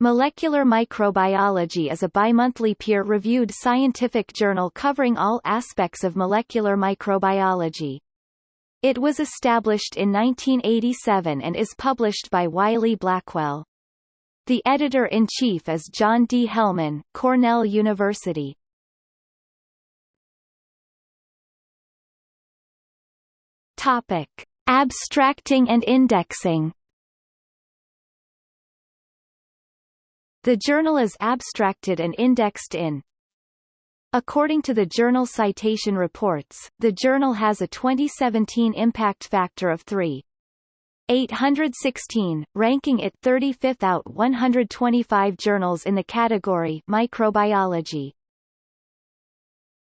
Molecular Microbiology is a bimonthly peer-reviewed scientific journal covering all aspects of molecular microbiology. It was established in 1987 and is published by Wiley Blackwell. The editor-in-chief is John D. Helmann, Cornell University. Topic: Abstracting and indexing. The journal is abstracted and indexed in According to the Journal Citation Reports, the journal has a 2017 impact factor of 3. 816, ranking it 35th out 125 journals in the category Microbiology.